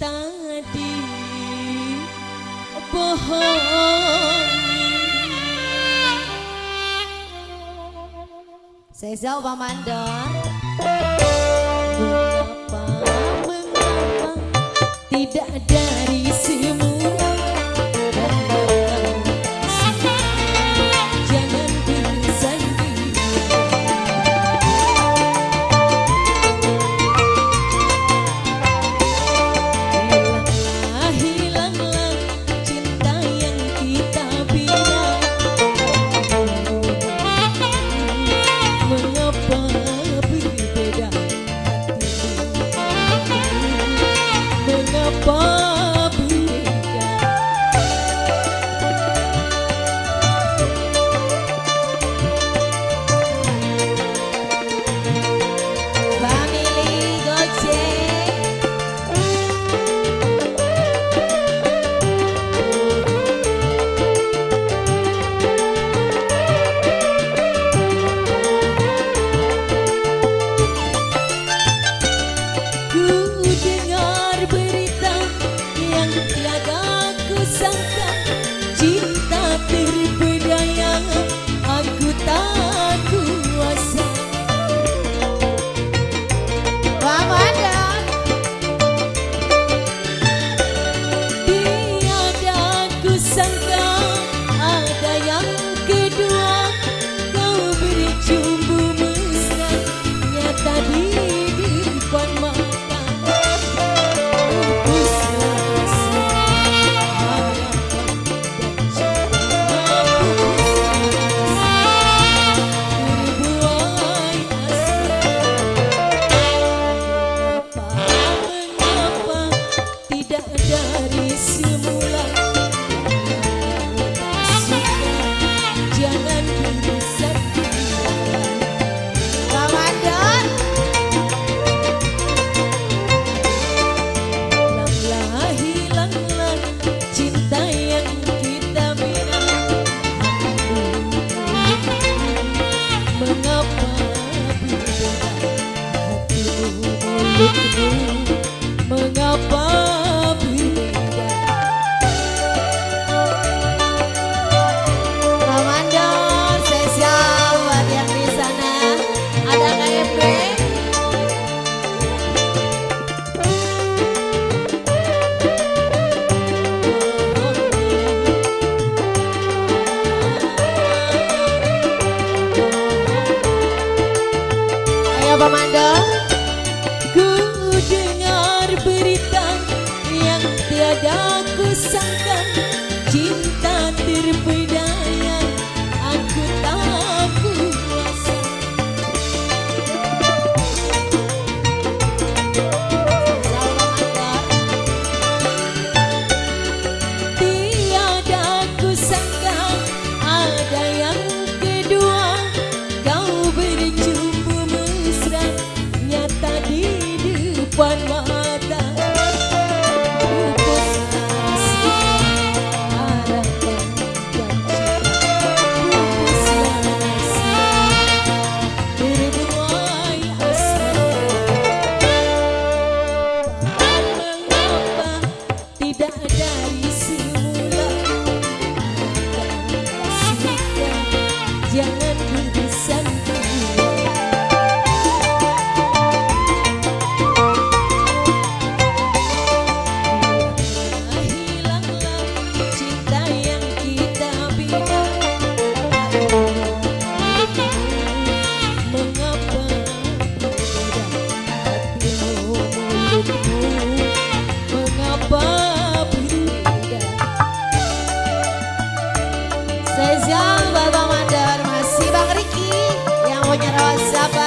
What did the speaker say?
tadi. Bohongi. Saya jauh Pamandor Mengapa, mengapa tidak dari tiada kusangka cinta terpilih. Spesial buat Bang Masih Bang Riki Yang punya rasa